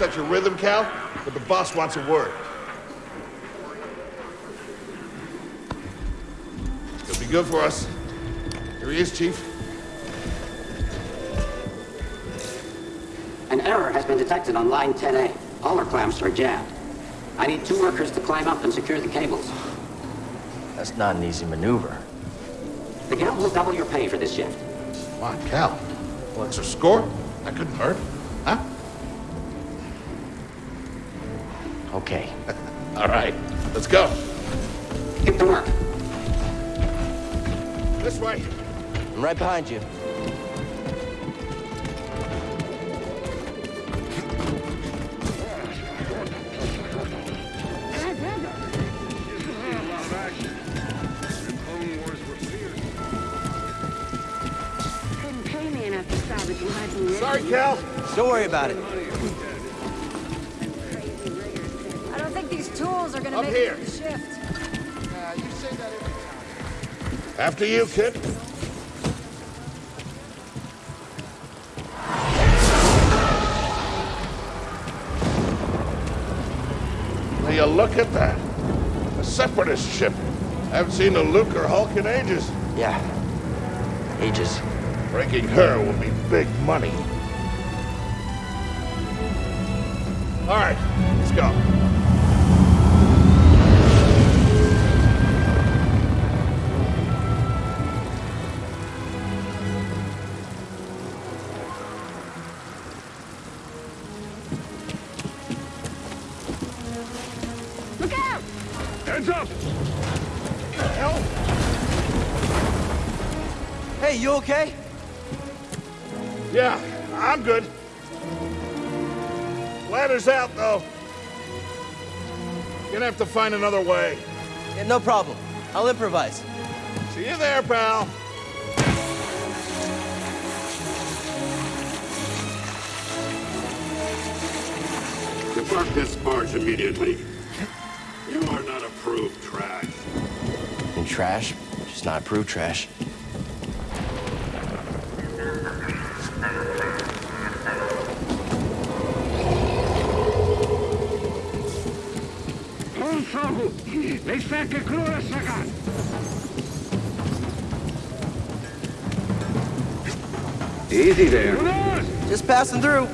set your rhythm, Cal, but the boss wants a word. He'll be good for us. Here he is, Chief. An error has been detected on line 10A. All our clamps are jammed. I need two workers to climb up and secure the cables. That's not an easy maneuver. The gal will double your pay for this shift. Come on, Cal. Well, extra score? That couldn't hurt. Huh? Okay. All right. Let's go. Get to work. This way. I'm right behind you. Pay me enough to salvage lives Sorry, Cal. Don't worry about it. I don't think these tools are gonna Up make here. it through the shift. After you, kid. Will you look at that? A separatist ship. I haven't seen a Lucrehulk in ages. Yeah. Ages. Breaking her will be big money. All right, let's go. Look out! Heads up! Hey, you okay? Yeah, I'm good. Ladder's out, though. Gonna have to find another way. Yeah, no problem. I'll improvise. See you there, pal. Depart this barge immediately. You are not approved trash. And trash, just not approved trash. Consogo! Lei sa che crura sagat! Easy there. Just passing through.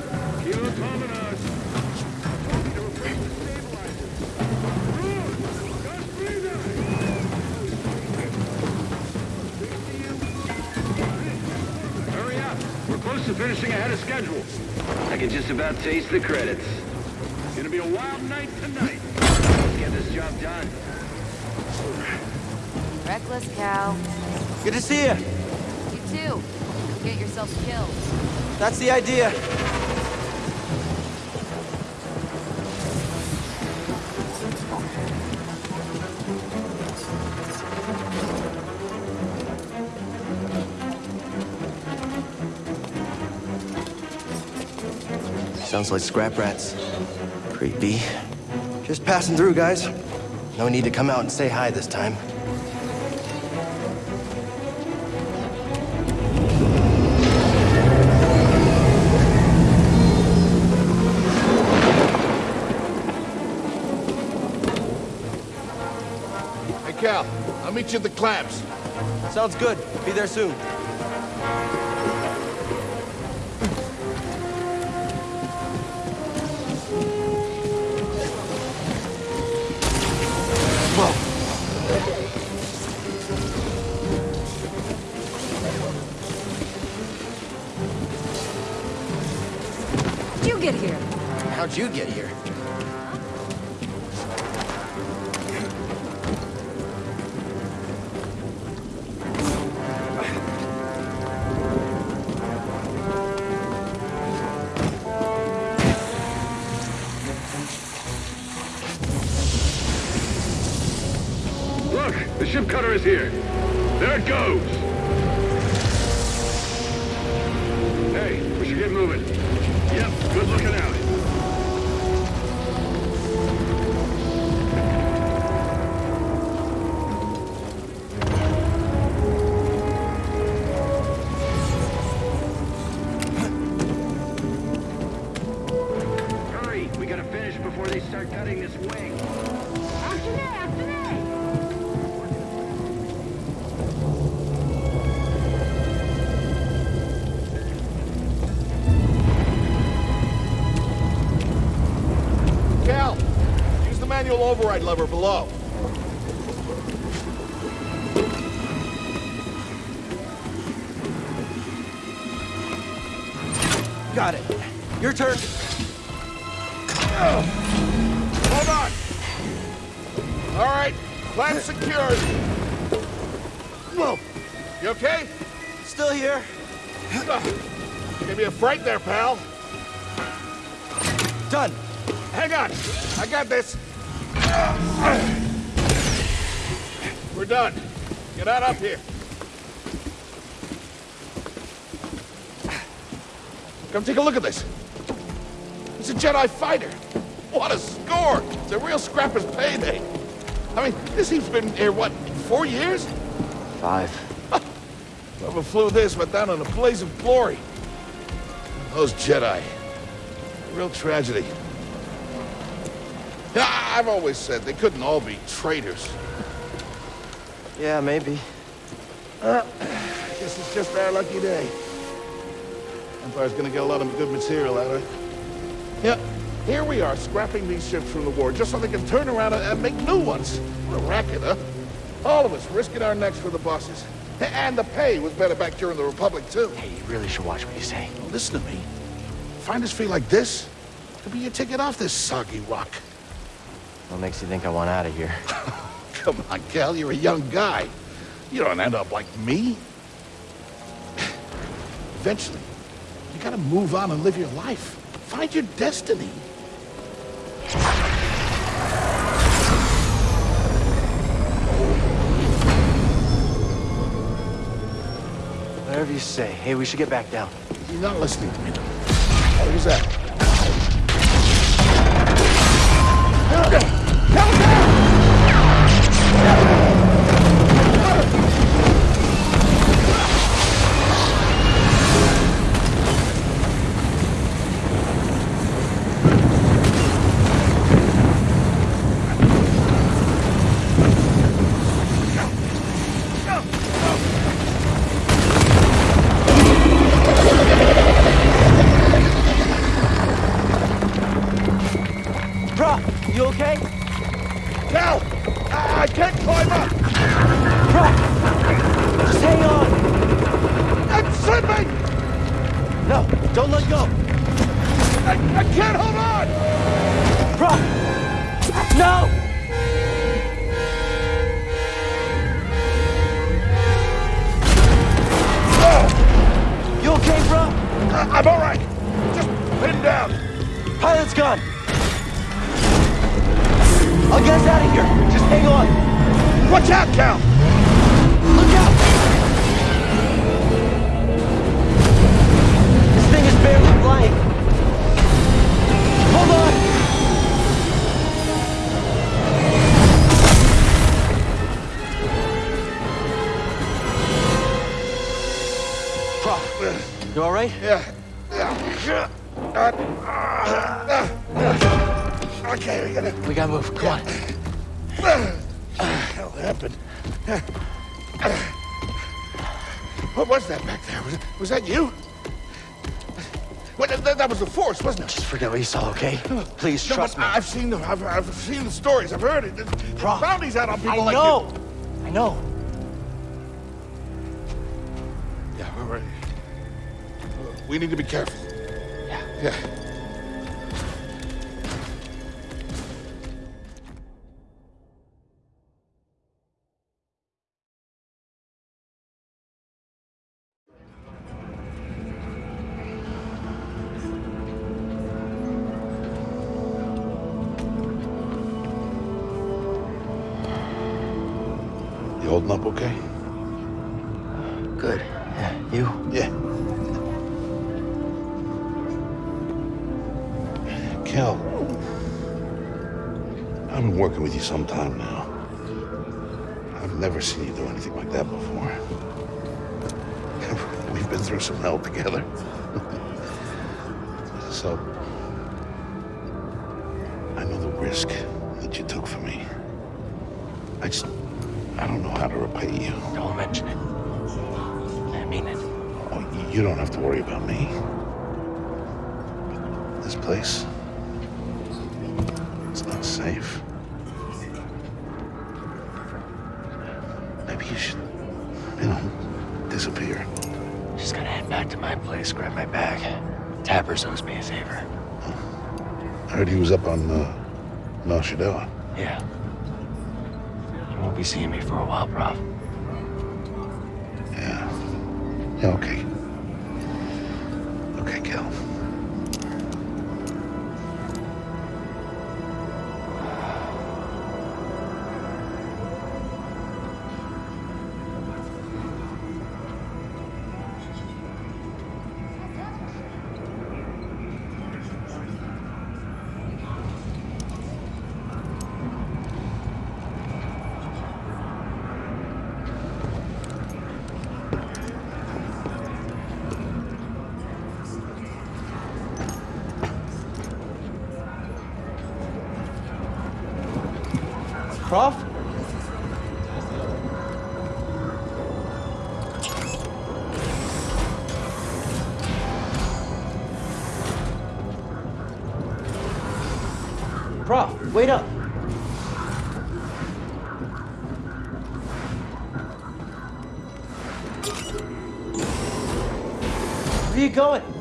Hurry up. We're close to finishing ahead of schedule. I can just about taste the credits. It's gonna be a wild night tonight. Let's get this job done. Reckless cow. Good to see you. You too. Get yourself killed. That's the idea. Sounds like scrap rats. Creepy. Just passing through, guys. No need to come out and say hi this time. Hey, Cal, I'll meet you at the clamps. Sounds good. Be there soon. Get here? How'd you get here? Manual override lever below. Got it. Your turn. Hold on. All right, clamp secured. Whoa. You okay? Still here. Give me a fright there, pal. Done. Hang on. I got this. We're done. Get out up here. Come take a look at this. It's a Jedi fighter. What a score! It's a real scrapper's payday. I mean, this thing's been here, what, four years? Five. Whoever flew this went down in a blaze of glory. Those Jedi. Real tragedy. I've always said they couldn't all be traitors. Yeah, maybe. Uh, Guess it's just our lucky day. Empire's gonna get a lot of good material out of it. Yeah, here we are, scrapping these ships from the war, just so they can turn around and, and make new ones. What a racket, huh? All of us risking our necks for the bosses. And the pay was better back during the Republic, too. Hey, you really should watch what you say. Now, listen to me. Find us feel like this, could be your ticket off this soggy rock. What makes you think I want out of here? Come on, Cal, you're a young guy. You don't end up like me. Eventually, you gotta move on and live your life. Find your destiny. Whatever you say. Hey, we should get back down. You're not listening to me. What was that? Go! I, I can't hold on! Bro! No! Oh. You okay, bro? I'm all right. Just pinned down. Pilot's gone! I'll get us out of here! Just hang on! Watch out, Cal! Flying! Hold on! You alright? Yeah. Yeah. Uh, okay, we gotta... We gotta move, come on. hell happened? What was that back there? Was, was that you? Well, that, that was the Force, wasn't it? Just forget what you saw, okay? Please No, trust but me. I've seen the I've, I've seen the stories. I've heard it. Bro, bounties out on people I like know! I know. you. Yeah, we're ready. Uh, we need to be careful. Yeah. Yeah. Good. Yeah, you? Yeah. Kel, I've been working with you some time now. I've never seen you do anything like that before. We've been through some hell together. so, I know the risk that you took for me. I just... I don't know how to repay you. Don't mention it. You don't have to worry about me. But this place... It's not safe. Maybe you should, you know, disappear. Just gotta head back to my place, grab my bag. Tappers owes me a favor. I heard he was up on, uh, Nar Shaddaa. Yeah. You won't be seeing me for a while, Prauf. Yeah. Yeah. Okay, Prauf? Prauf, wait up. Where are you going?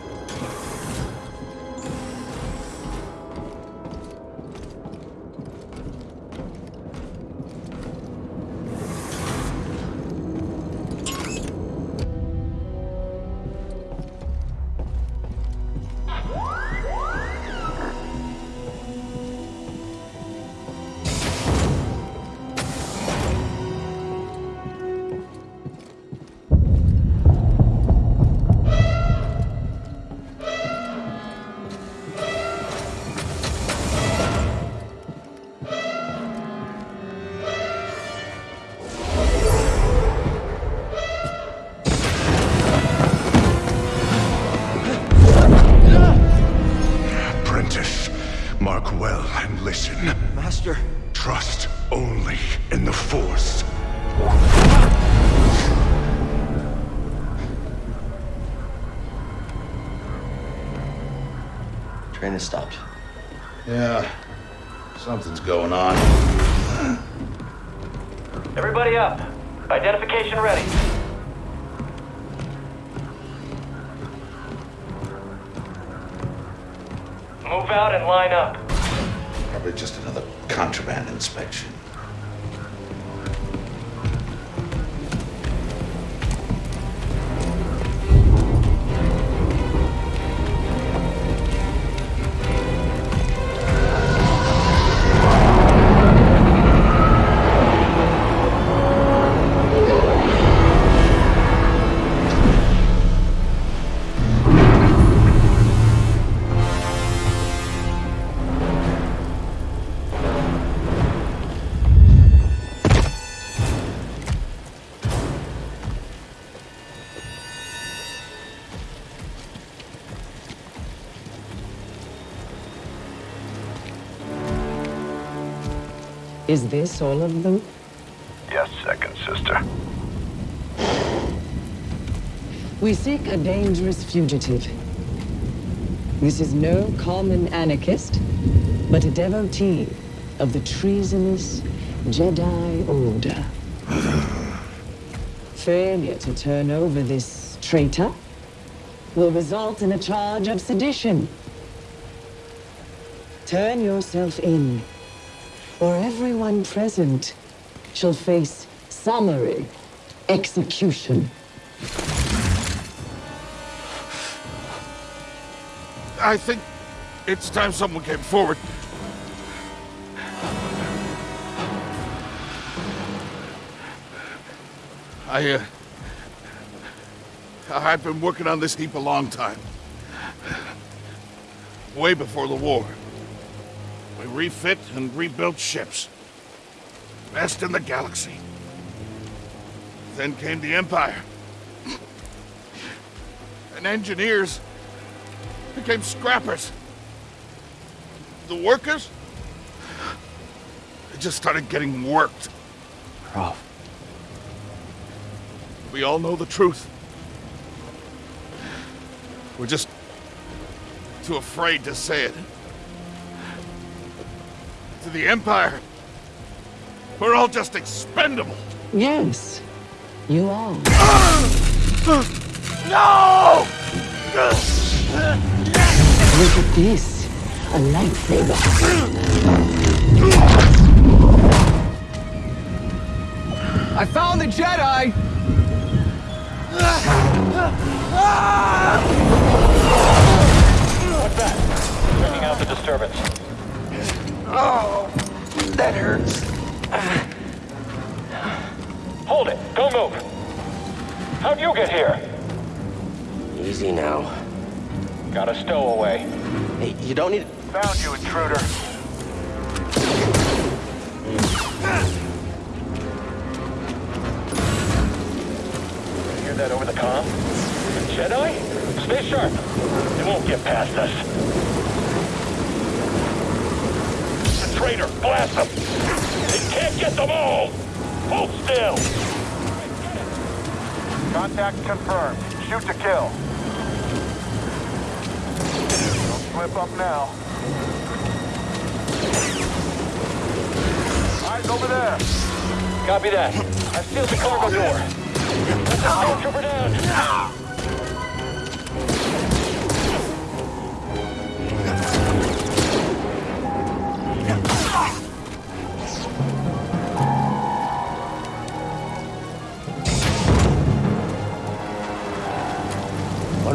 Trust only in the Force. Train has stopped. Yeah. Something's going on. Everybody up. Identification ready. Move out and line up. Probably just another contraband inspection. Is this all of them? Yes, second sister. We seek a dangerous fugitive. This is no common anarchist, but a devotee of the treasonous Jedi Order. Failure to turn over this traitor will result in a charge of sedition. Turn yourself in, or everyone present shall face summary execution. I think it's time someone came forward. I, uh... I've been working on this heap a long time. Way before the war. We refit and rebuilt ships. Best in the galaxy. Then came the Empire. And engineers became scrappers. The workers? They just started getting worked. Roth. We all know the truth. We're just too afraid to say it. To the Empire, we're all just expendable. Yes, you are. No! Look at this. A lightsaber. I found the Jedi! What's that? Checking out the disturbance. Oh, that hurts. Hold it! Don't move! How'd you get here? Easy now. Got a stowaway. Hey, you don't need... To found you, intruder. Hear that over the comm? The Jedi? Stay sharp. They won't get past us. The traitor! Blast them! They can't get them all! Hold still! Contact confirmed. Shoot to kill. Don't slip up now. Eyes over there. Copy that. I've sealed the cargo door. Let the stormtrooper down.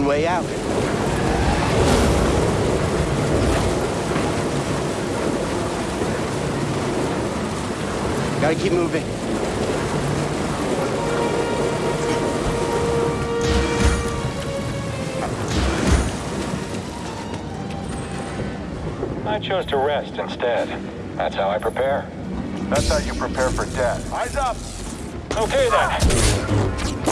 One way out. Gotta keep moving. I chose to rest instead. That's how I prepare. That's how you prepare for death. Eyes up! Okay then.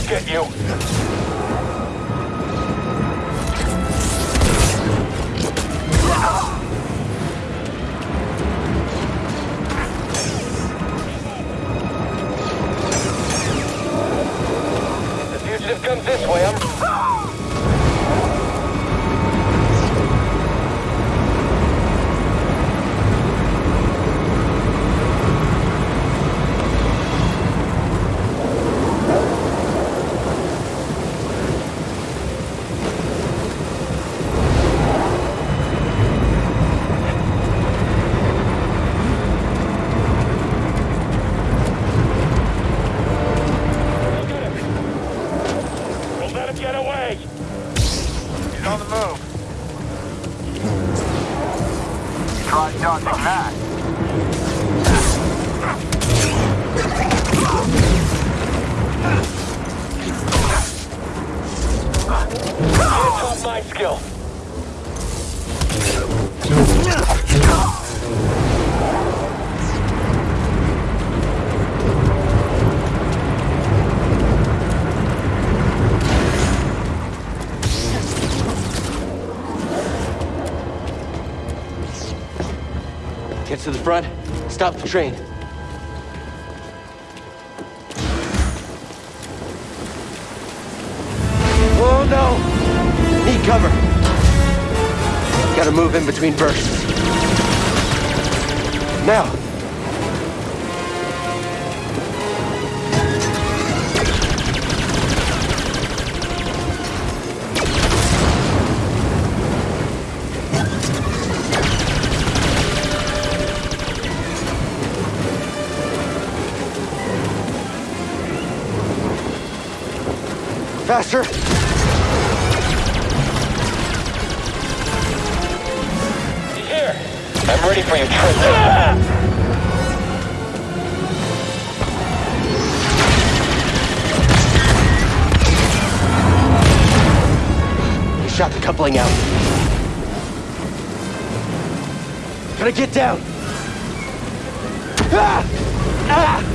I'll get you. The fugitive comes this way, I'm... Get to the front. Stop the train. to move in between bursts. Now! Faster! I'm ready for you, Tristan. Shot the coupling out. Gotta get down! Ah! Ah!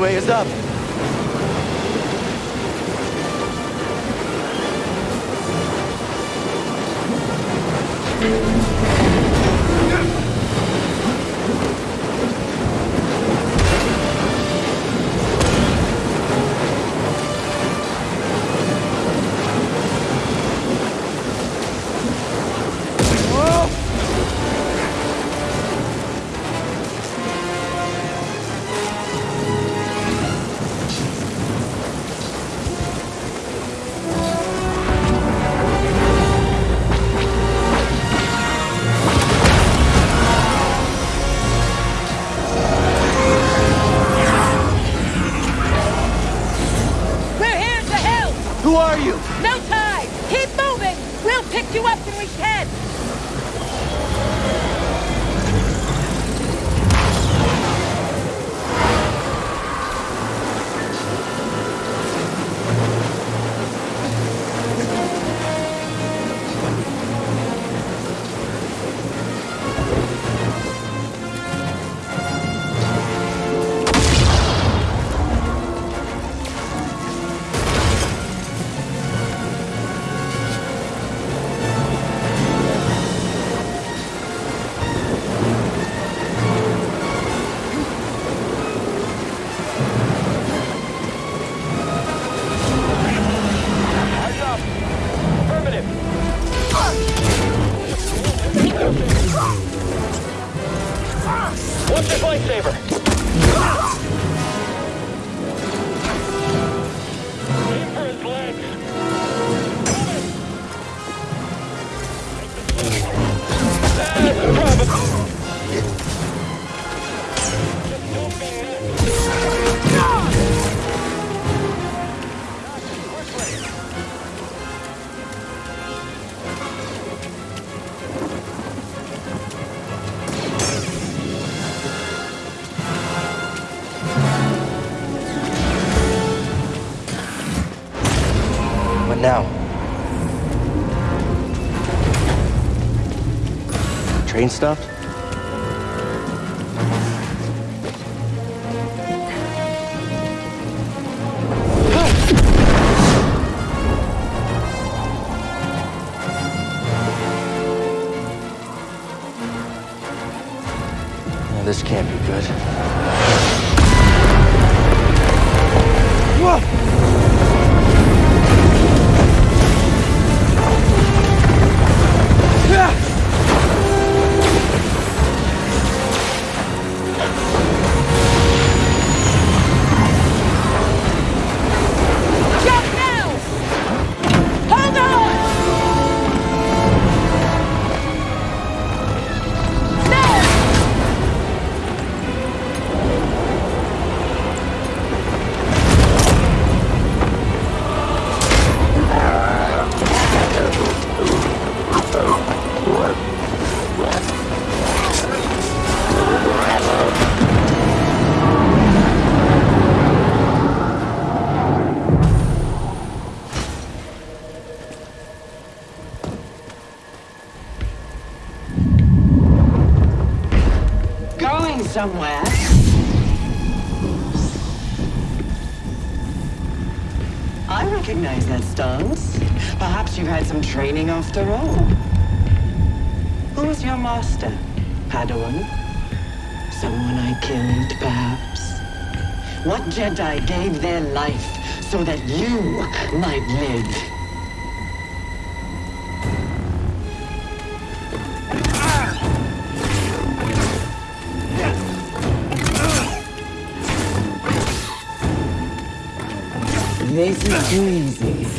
Way is up. Train somewhere? I recognize that stance. Perhaps you've had some training after all. Who was your master, Padawan? Someone I killed, perhaps? What Jedi gave their life so that you might live? meses, 15.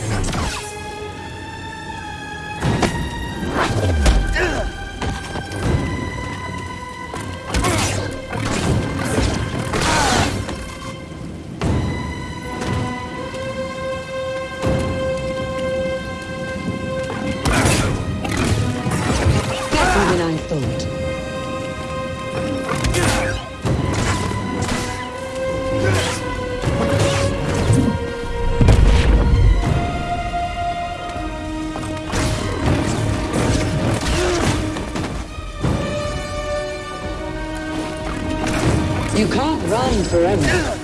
You can't run forever.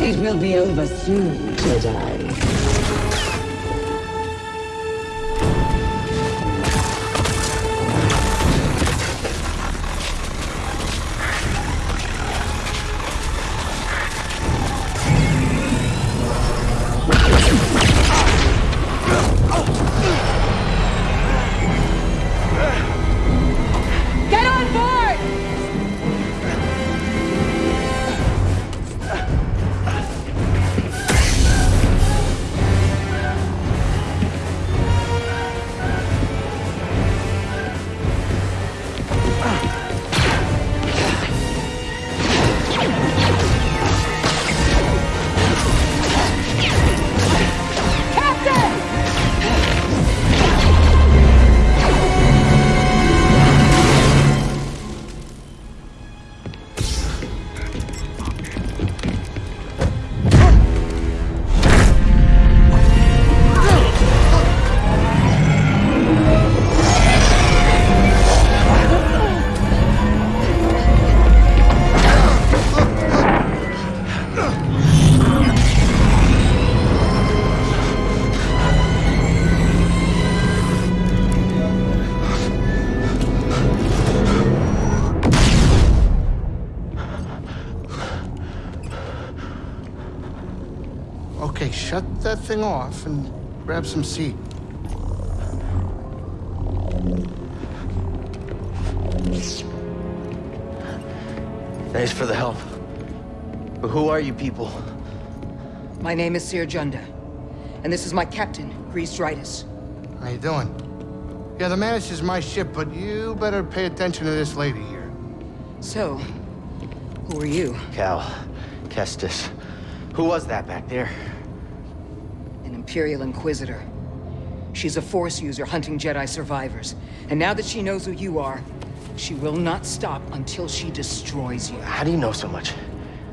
It will be over soon, Jedi. Shut that thing off and grab some seat. Thanks for the help. But who are you people? My name is Cere Junda, and this is my captain, Greez Dritus. How you doing? Yeah, the Mantis is my ship, but you better pay attention to this lady here. So, who are you? Cal. Kestis. Who was that back there? An Imperial Inquisitor. She's a Force user hunting Jedi survivors. And now that she knows who you are, she will not stop until she destroys you. How do you know so much?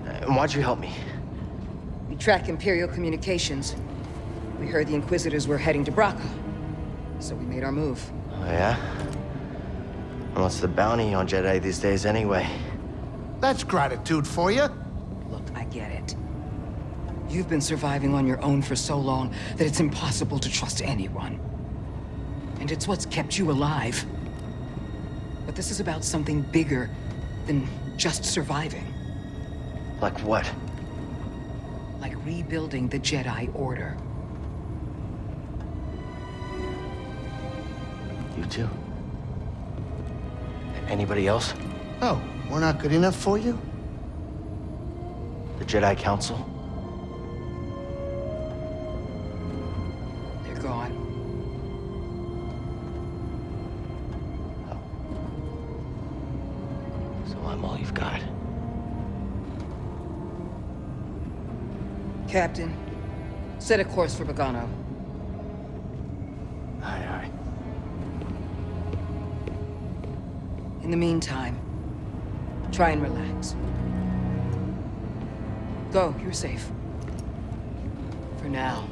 And why'd you help me? We track Imperial communications. We heard the Inquisitors were heading to Bracca. So we made our move. Oh, yeah? And what's the bounty on Jedi these days anyway? That's gratitude for you. Look, I get it. You've been surviving on your own for so long that it's impossible to trust anyone. And it's what's kept you alive. But this is about something bigger than just surviving. Like what? Like rebuilding the Jedi Order. You too? Anybody else? Oh, we're not good enough for you? The Jedi Council? Captain, set a course for Bogano. Aye, aye. In the meantime, try and relax. Cal, you're safe. For now.